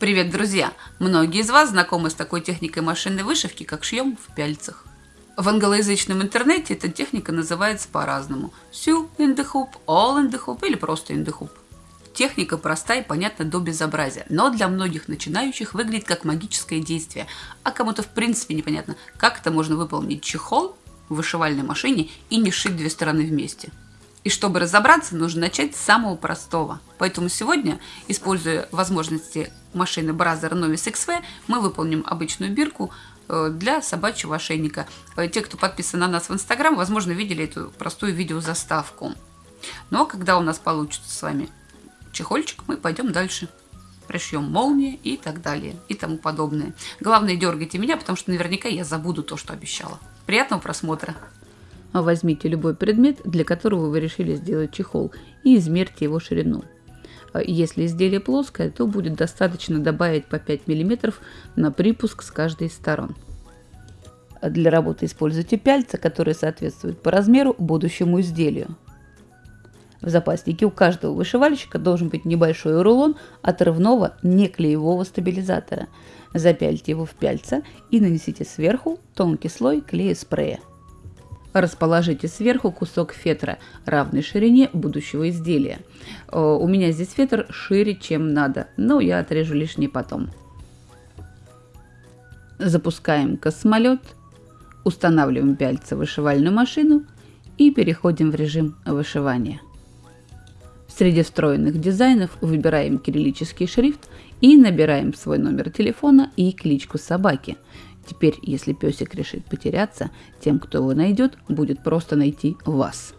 Привет, друзья! Многие из вас знакомы с такой техникой машинной вышивки, как шьем в пяльцах. В англоязычном интернете эта техника называется по-разному. Sew in the hoop, all in the hoop или просто in the hoop. Техника проста и понятна до безобразия, но для многих начинающих выглядит как магическое действие, а кому-то в принципе непонятно, как это можно выполнить чехол в вышивальной машине и не сшить две стороны вместе. И чтобы разобраться, нужно начать с самого простого. Поэтому сегодня, используя возможности машины Brother Novice XV, мы выполним обычную бирку э, для собачьего ошейника. Э, те, кто подписан на нас в Инстаграм, возможно, видели эту простую видеозаставку. Но когда у нас получится с вами чехольчик, мы пойдем дальше. Пришьем молнии и так далее, и тому подобное. Главное, дергайте меня, потому что наверняка я забуду то, что обещала. Приятного просмотра! Возьмите любой предмет, для которого вы решили сделать чехол, и измерьте его ширину. Если изделие плоское, то будет достаточно добавить по 5 мм на припуск с каждой из сторон. Для работы используйте пяльца, которые соответствуют по размеру будущему изделию. В запаснике у каждого вышивальщика должен быть небольшой рулон отрывного неклеевого стабилизатора. Запяльте его в пяльца и нанесите сверху тонкий слой клея спрея. Расположите сверху кусок фетра равной ширине будущего изделия. Э, у меня здесь фетр шире, чем надо, но я отрежу лишний потом. Запускаем космолет, устанавливаем пяльца в вышивальную машину и переходим в режим вышивания. Среди встроенных дизайнов выбираем кириллический шрифт и набираем свой номер телефона и кличку собаки – Теперь, если песик решит потеряться, тем, кто его найдет, будет просто найти вас.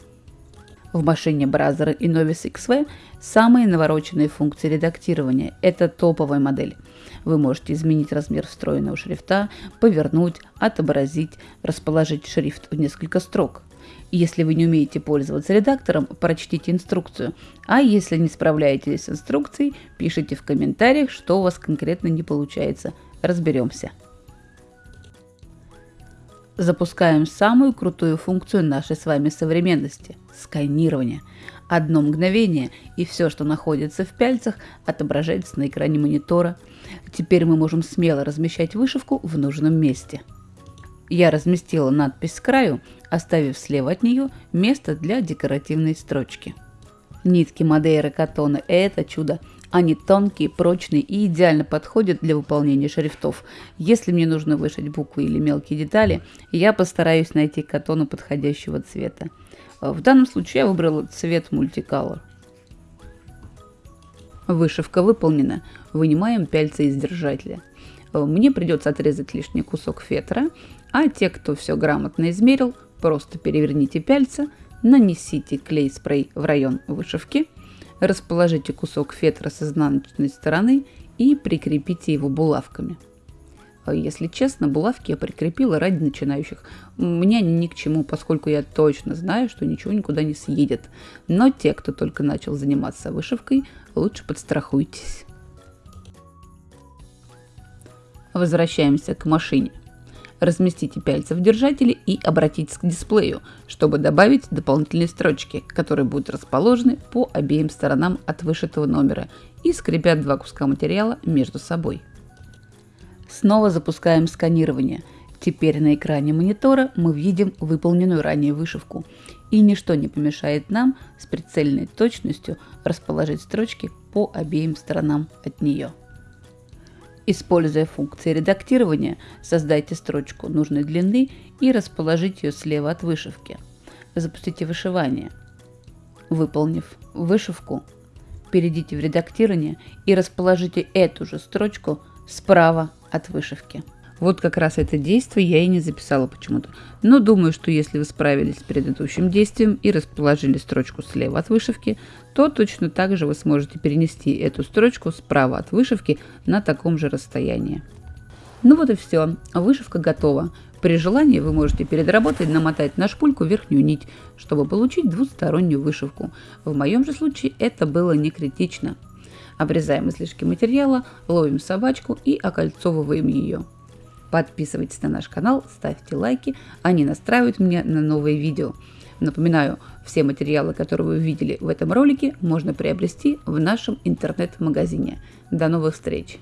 В машине Brother и Novice XV самые навороченные функции редактирования. Это топовая модель. Вы можете изменить размер встроенного шрифта, повернуть, отобразить, расположить шрифт в несколько строк. Если вы не умеете пользоваться редактором, прочтите инструкцию. А если не справляетесь с инструкцией, пишите в комментариях, что у вас конкретно не получается. Разберемся запускаем самую крутую функцию нашей с вами современности – сканирование. Одно мгновение, и все, что находится в пяльцах, отображается на экране монитора. Теперь мы можем смело размещать вышивку в нужном месте. Я разместила надпись с краю, оставив слева от нее место для декоративной строчки. Нитки Мадейра Катона – это чудо. Они тонкие, прочные и идеально подходят для выполнения шрифтов. Если мне нужно вышить буквы или мелкие детали, я постараюсь найти катону подходящего цвета. В данном случае я выбрала цвет Multicolor. Вышивка выполнена. Вынимаем пяльца из держателя. Мне придется отрезать лишний кусок фетра, а те, кто все грамотно измерил, просто переверните пяльца, нанесите клей-спрей в район вышивки – Расположите кусок фетра с изнаночной стороны и прикрепите его булавками. А если честно, булавки я прикрепила ради начинающих. Мне они ни к чему, поскольку я точно знаю, что ничего никуда не съедет. Но те, кто только начал заниматься вышивкой, лучше подстрахуйтесь. Возвращаемся к машине. Разместите пяльца в держателе и обратитесь к дисплею, чтобы добавить дополнительные строчки, которые будут расположены по обеим сторонам от вышитого номера и скрепят два куска материала между собой. Снова запускаем сканирование. Теперь на экране монитора мы видим выполненную ранее вышивку. И ничто не помешает нам с прицельной точностью расположить строчки по обеим сторонам от нее. Используя функции редактирования, создайте строчку нужной длины и расположите ее слева от вышивки. Запустите вышивание. Выполнив вышивку, перейдите в редактирование и расположите эту же строчку справа от вышивки. Вот как раз это действие я и не записала почему-то. Но думаю, что если вы справились с предыдущим действием и расположили строчку слева от вышивки, то точно так же вы сможете перенести эту строчку справа от вышивки на таком же расстоянии. Ну вот и все, вышивка готова. При желании вы можете перед работой намотать на шпульку верхнюю нить, чтобы получить двустороннюю вышивку. В моем же случае это было не критично. Обрезаем излишки материала, ловим собачку и окольцовываем ее. Подписывайтесь на наш канал, ставьте лайки, они настраивают меня на новые видео. Напоминаю, все материалы, которые вы видели в этом ролике, можно приобрести в нашем интернет-магазине. До новых встреч!